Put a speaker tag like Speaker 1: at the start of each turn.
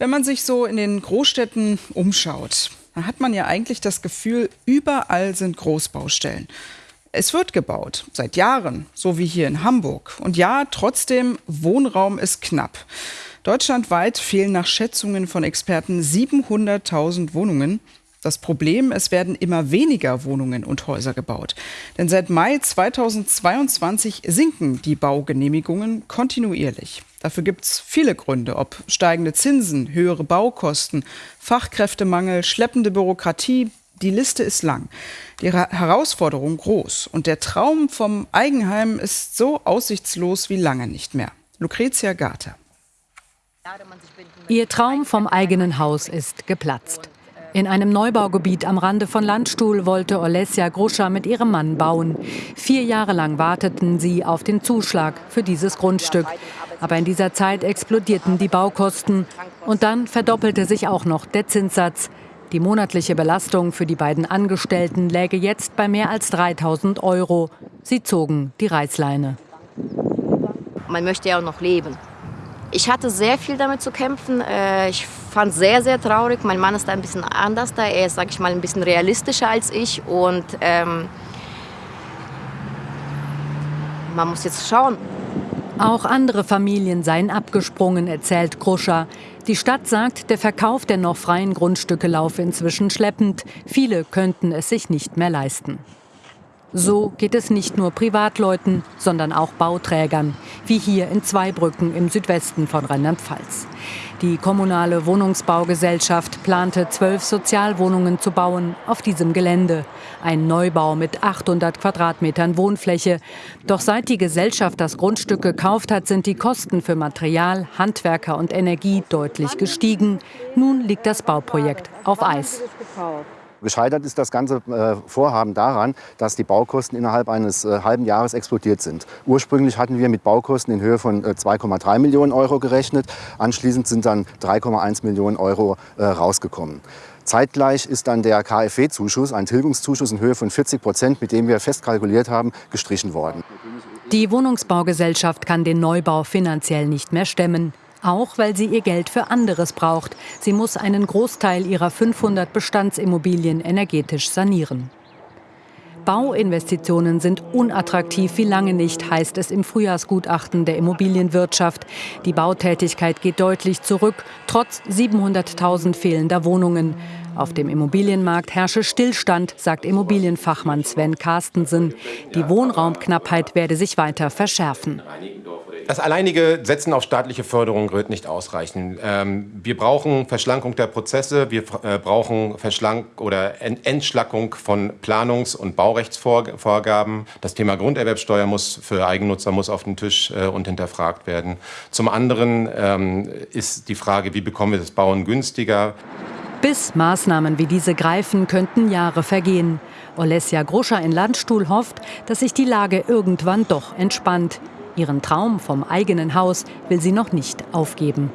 Speaker 1: Wenn man sich so in den Großstädten umschaut, dann hat man ja eigentlich das Gefühl, überall sind Großbaustellen. Es wird gebaut, seit Jahren, so wie hier in Hamburg. Und ja, trotzdem, Wohnraum ist knapp. Deutschlandweit fehlen nach Schätzungen von Experten 700.000 Wohnungen. Das Problem, es werden immer weniger Wohnungen und Häuser gebaut. Denn seit Mai 2022 sinken die Baugenehmigungen kontinuierlich. Dafür gibt es viele Gründe, ob steigende Zinsen, höhere Baukosten, Fachkräftemangel, schleppende Bürokratie. Die Liste ist lang. Die Herausforderung groß. Und der Traum vom Eigenheim ist so aussichtslos wie lange nicht mehr. Lucretia Garter.
Speaker 2: Ihr Traum vom eigenen Haus ist geplatzt. In einem Neubaugebiet am Rande von Landstuhl wollte Olesja Gruscha mit ihrem Mann bauen. Vier Jahre lang warteten sie auf den Zuschlag für dieses Grundstück. Aber in dieser Zeit explodierten die Baukosten und dann verdoppelte sich auch noch der Zinssatz. Die monatliche Belastung für die beiden Angestellten läge jetzt bei mehr als 3000 Euro. Sie zogen die Reißleine.
Speaker 3: Man möchte ja auch noch leben. Ich hatte sehr viel damit zu kämpfen. Äh, ich fand es sehr, sehr traurig. Mein Mann ist da ein bisschen anders da. Er ist, sag ich mal, ein bisschen realistischer als ich. Und ähm, man muss jetzt schauen.
Speaker 2: Auch andere Familien seien abgesprungen, erzählt Kruscher. Die Stadt sagt, der Verkauf der noch freien Grundstücke laufe inzwischen schleppend. Viele könnten es sich nicht mehr leisten. So geht es nicht nur Privatleuten, sondern auch Bauträgern, wie hier in Zweibrücken im Südwesten von Rheinland-Pfalz. Die kommunale Wohnungsbaugesellschaft plante zwölf Sozialwohnungen zu bauen auf diesem Gelände. Ein Neubau mit 800 Quadratmetern Wohnfläche. Doch seit die Gesellschaft das Grundstück gekauft hat, sind die Kosten für Material, Handwerker und Energie deutlich gestiegen. Nun liegt das Bauprojekt auf Eis.
Speaker 4: Gescheitert ist das ganze äh, Vorhaben daran, dass die Baukosten innerhalb eines äh, halben Jahres explodiert sind. Ursprünglich hatten wir mit Baukosten in Höhe von 2,3 äh, Millionen Euro gerechnet. Anschließend sind dann 3,1 Millionen Euro rausgekommen. Zeitgleich ist dann der KfW-Zuschuss, ein Tilgungszuschuss in Höhe von 40 Prozent, mit dem wir festkalkuliert haben, gestrichen worden.
Speaker 2: Die Wohnungsbaugesellschaft kann den Neubau finanziell nicht mehr stemmen. Auch weil sie ihr Geld für anderes braucht. Sie muss einen Großteil ihrer 500 Bestandsimmobilien energetisch sanieren. Bauinvestitionen sind unattraktiv wie lange nicht, heißt es im Frühjahrsgutachten der Immobilienwirtschaft. Die Bautätigkeit geht deutlich zurück, trotz 700.000 fehlender Wohnungen. Auf dem Immobilienmarkt herrsche Stillstand, sagt Immobilienfachmann Sven Carstensen. Die Wohnraumknappheit werde sich weiter verschärfen.
Speaker 5: Das alleinige Setzen auf staatliche Förderung wird nicht ausreichen. Ähm, wir brauchen Verschlankung der Prozesse, wir äh, brauchen Verschlank oder Entschlackung von Planungs- und Baurechtsvorgaben. Das Thema Grunderwerbsteuer muss für Eigennutzer muss auf den Tisch äh, und hinterfragt werden. Zum anderen ähm, ist die Frage, wie bekommen wir das Bauen günstiger?
Speaker 2: Bis Maßnahmen wie diese greifen, könnten Jahre vergehen. Olesja Gruscher in Landstuhl hofft, dass sich die Lage irgendwann doch entspannt. Ihren Traum vom eigenen Haus will sie noch nicht aufgeben.